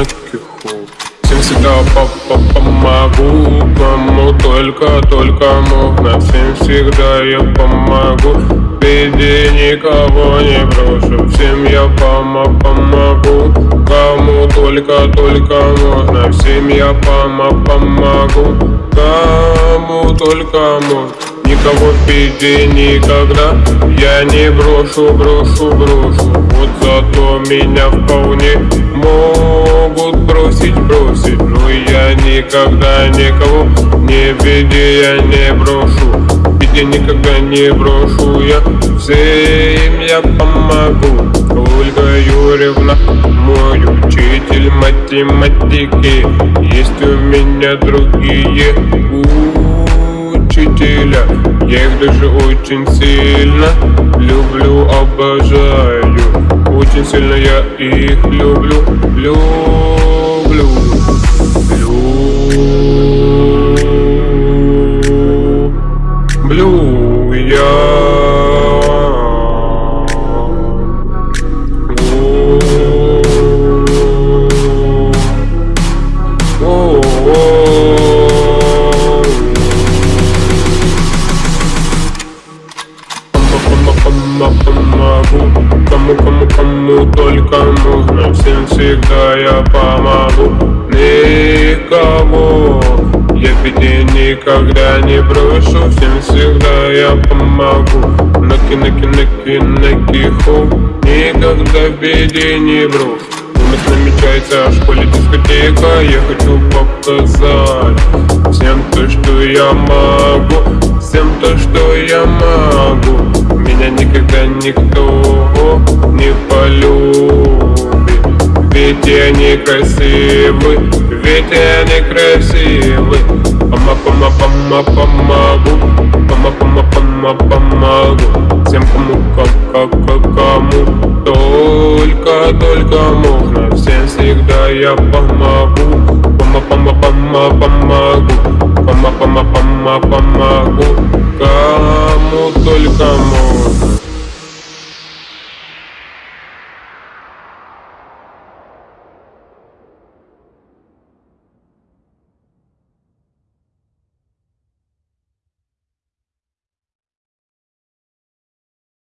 на киху Всем всегда папа помогу Кому только, только можно Всем всегда я помогу. Беде никого не брошу. Всем я пома помогу. Кому только, только можно Всем я пома помогу. Кому только можно Никого беде никогда Я не брошу, брошу, брошу. Вот зато меня вполне могут бросить, бросить. Но я никогда никого не беде я не брошу. Беде никогда не брошу я Всем я помогу. Ольга Юрьевна, мой учитель математики. Есть у меня другие учителя. Я их даже очень сильно люблю, обожаю Очень сильно я их люблю, помогу. Кому, кому, кому только нужно Всем всегда я помогу. Никого Я беде никогда не брошу Всем всегда я помогу. Наки, наки, наки, наки, ху. Никогда в беде не брошу у нас намечается в школе дискотека Я хочу показать Всем то, что я могу. Всем то, что я могу Меня никогда никто не полюбит. Ведь я не красивый Ведь я не красивый. Пома, пома, пома, помогу Пома, пома, пома, помогу Всем кому, как, как, как, кому. Только, только можно Всем всегда я помогу. Пома, пома, пома, помогу Пома, пома, пома, помогу. Кому только можно